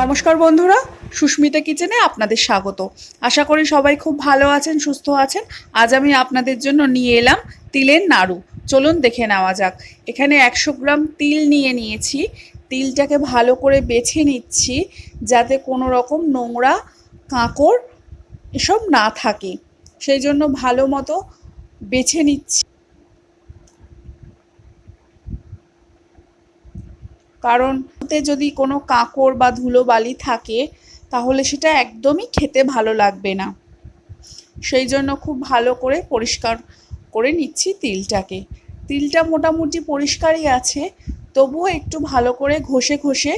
নমস্কার বন্ধুরা, সুস্মিতা কিচেনে আপনাদের স্বাগত। আশা করি সবাই খুব ভালো আছেন, সুস্থ আছেন। আজ আমি আপনাদের জন্য নিয়ে এলাম তিলের নাড়ু। চলুন দেখে নেওয়া যাক। এখানে একশো গ্রাম তিল নিয়ে নিয়েছি। তিলটাকে ভালো করে বেছে নিচ্ছি যাতে কোনো রকম নোংরা কাঁকড় এসব না থাকে। সেই জন্য ভালো মতো বেছে নিচ্ছি। কারণ ওতে যদি কোনো কাঁকড় বা ধুলো বালি থাকে, তাহলে সেটা একদমই খেতে ভালো লাগবে না। সেই জন্য খুব ভালো করে পরিষ্কার করে নিচ্ছি তিলটাকে। তিলটা মোটামুটি পরিষ্কারই আছে, তবুও একটু ভালো করে ঘষে ঘষে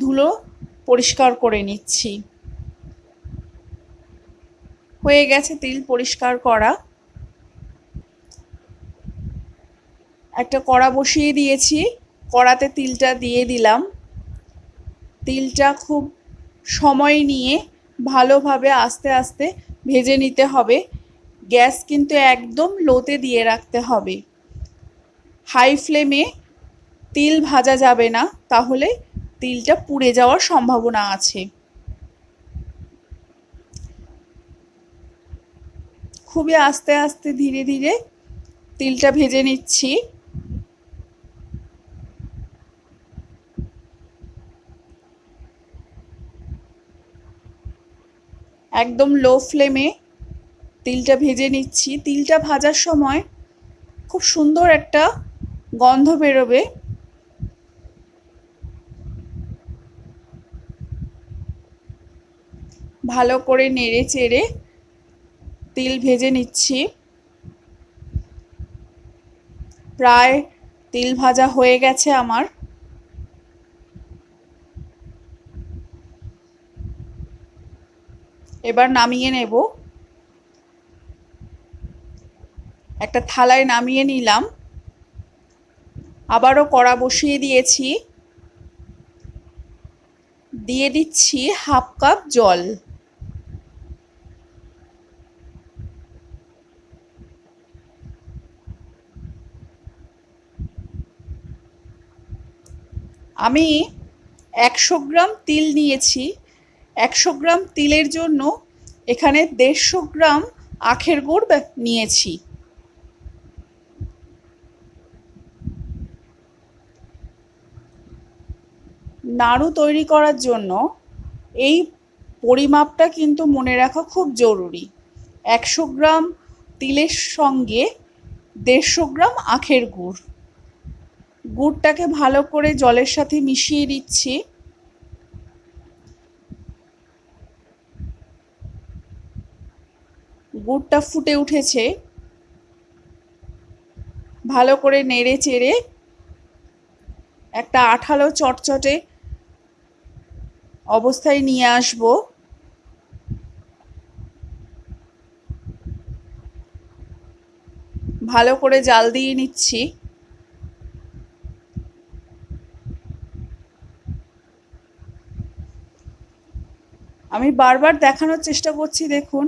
ধুলো পরিষ্কার করে নিচ্ছি। হয়ে গেছে তিল পরিষ্কার করা। একটা কড়া বসিয়ে দিয়েছি। কড়াতে তিলটা দিয়ে দিলাম। তিলটা খুব সময় নিয়ে ভালোভাবে আস্তে আস্তে ভেজে নিতে হবে। গ্যাস কিন্তু একদম লোতে দিয়ে রাখতে হবে। হাই ফ্লেমে তিল ভাজা যাবে না, তাহলে তিলটা পুড়ে যাওয়ার সম্ভাবনা আছে। খুবই আস্তে আস্তে ধীরে ধীরে তিলটা ভেজে নিচ্ছি। একদম লো ফ্লেমে তিলটা ভেজে নিচ্ছি। তিলটা ভাজার সময় খুব সুন্দর একটা গন্ধ বেরোবে। ভালো করে নেড়ে চেড়ে তিল ভেজে নিচ্ছি। প্রায় তিল ভাজা হয়ে গেছে আমার। এবার নামিয়ে নেব। একটা থালায় নামিয়ে নিলাম। আবারও কড়া বসিয়ে দিয়েছি। দিয়ে দিচ্ছি হাফ কাপ জল। আমি একশো গ্রাম তিল নিয়েছি। একশো গ্রাম তিলের জন্য এখানে দেড়শো গ্রাম আখের গুড় নিয়েছি। নাড়ু তৈরি করার জন্য এই পরিমাপটা কিন্তু মনে রাখা খুব জরুরি। একশো গ্রাম তিলের সঙ্গে দেড়শো গ্রাম আখের গুড়। গুড়টাকে ভালো করে জলের সাথে মিশিয়ে দিচ্ছি। গুড়টা ফুটে উঠেছে। ভালো করে নেড়ে চেড়ে একটা আঠালো চটচটে অবস্থায় নিয়ে আসব। ভালো করে জাল দিয়ে নিচ্ছি। আমি বারবার দেখানোর চেষ্টা করছি, দেখুন।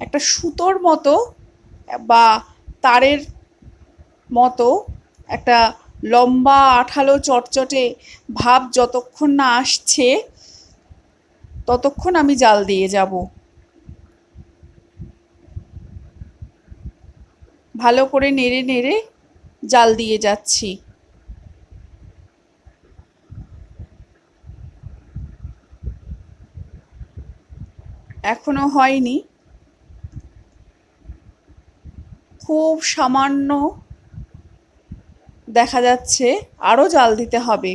একটা সুতোর মতো, বা তারের মতো, একটা লম্বা, আঠালো, চটচটে ভাব যতক্ষণ না আসছে, ততক্ষণ আমি জাল দিয়ে যাব। ভালো করে নেড়ে নেড়ে জাল দিয়ে যাচ্ছি। এখনও হয়নি। খুব সামান্য দেখা যাচ্ছে, আরও জাল দিতে হবে।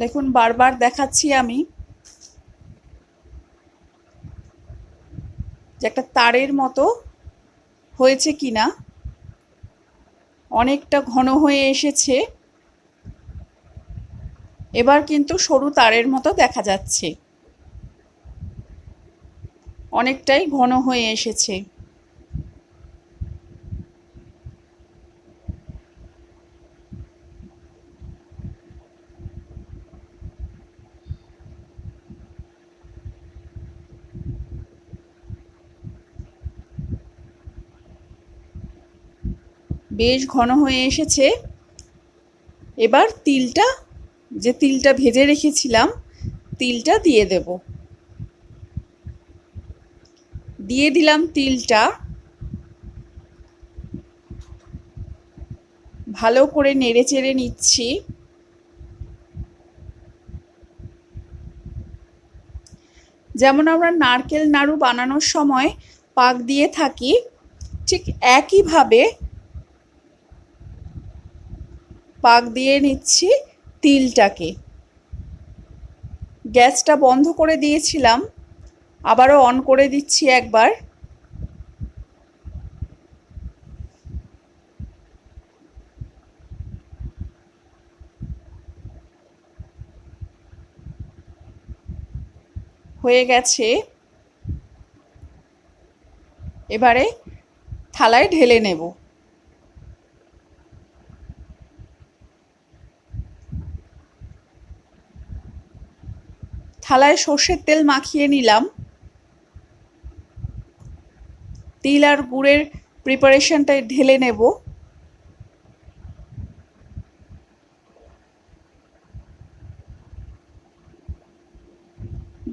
দেখুন, বারবার দেখাচ্ছি আমি যে একটা তারের মতো হয়েছে কিনা। অনেকটা ঘন হয়ে এসেছে। এবার কিন্তু সরু তারের মতো দেখা যাচ্ছে। অনেকটাই ঘন হয়ে এসেছে। বেশ ঘন হয়ে এসেছে। এবার তিলটা, যে তিলটা ভেজে রেখেছিলাম, তিলটা দিয়ে দেব। দিয়ে দিলাম তিলটা। ভালো করে নেড়ে চেড়ে নিচ্ছি। যেমন আমরা নারকেল নাড়ু বানানোর সময় পাক দিয়ে থাকি, ঠিক একইভাবে পাক দিয়ে নিচ্ছি তিলটাকে। গ্যাসটা বন্ধ করে দিয়েছিলাম, আবারও অন করে দিচ্ছি একবার। হয়ে গেছে। এবারে থালায় ঢেলে নেব। থালায় সর্ষের তেল মাখিয়ে নিলাম। তিল আর গুড়ের প্রিপারেশনটা ঢেলে নেব।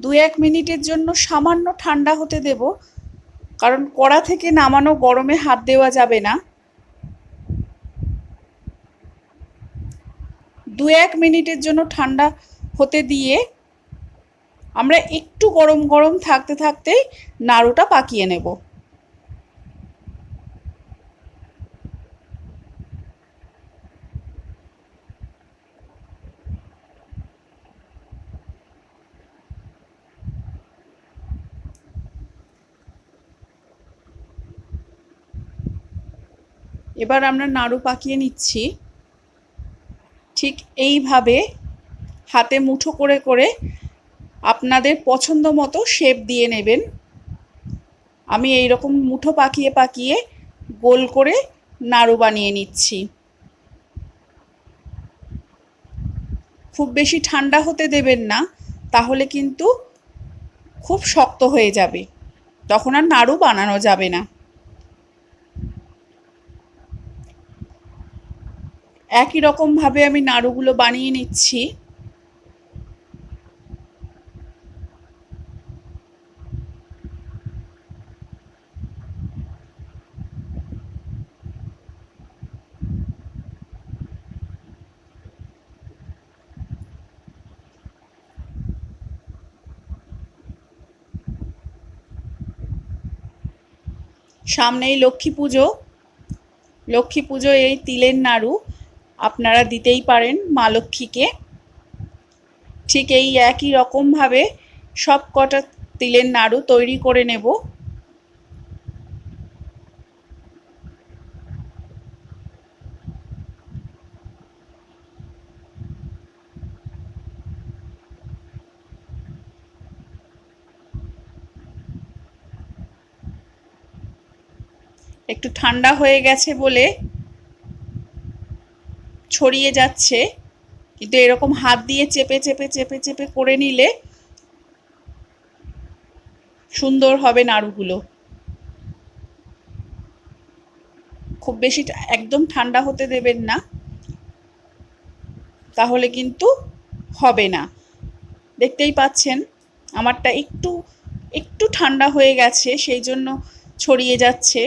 দু এক মিনিটের জন্য সামান্য ঠান্ডা হতে দেব, কারণ কড়া থেকে নামানো গরমে হাত দেওয়া যাবে না। দু এক মিনিটের জন্য ঠান্ডা হতে দিয়ে আমরা একটু গরম গরম থাকতে থাকতেই নাড়ুটা পাকিয়ে নেব। এবার আমরা নাড়ু পাকিয়ে নিচ্ছি। ঠিক এইভাবে হাতে মুঠো করে করে আপনাদের পছন্দ মতো শেপ দিয়ে নেবেন। আমি এই রকম মুঠো পাকিয়ে পাকিয়ে গোল করে নাড়ু বানিয়ে নিচ্ছি। খুব বেশি ঠান্ডা হতে দেবেন না, তাহলে কিন্তু খুব শক্ত হয়ে যাবে। তখন আর নাড়ু বানানো যাবে না। একই রকমভাবে আমি নাড়ুগুলো বানিয়ে নিচ্ছি। সামনেই লক্ষ্মী পুজো। লক্ষ্মী পুজো এই তিলের নাড়ু। আপনারা দিতেই পারেন মা লক্ষ্মীকে। ঠিক এই একই রকমভাবে সব কটা তিলের নাড়ু তৈরি করে নেব। একটু ঠান্ডা হয়ে গেছে বলে ছড়িয়ে যাচ্ছে, কিন্তু এরকম হাত দিয়ে চেপে চেপে চেপে চেপে করে নিলে সুন্দর হবে নাড়ুগুলো। খুব বেশি একদম ঠান্ডা হতে দেবেন না, তাহলে কিন্তু হবে না। দেখতেই পাচ্ছেন, আমারটা একটু একটু ঠান্ডা হয়ে গেছে, সেই জন্য ছড়িয়ে যাচ্ছে।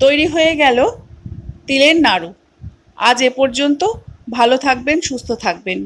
তৈরি হয়ে গেল তিলের নাড়ু। আজ এ পর্যন্ত ভালো থাকবেন সুস্থ থাকবেন।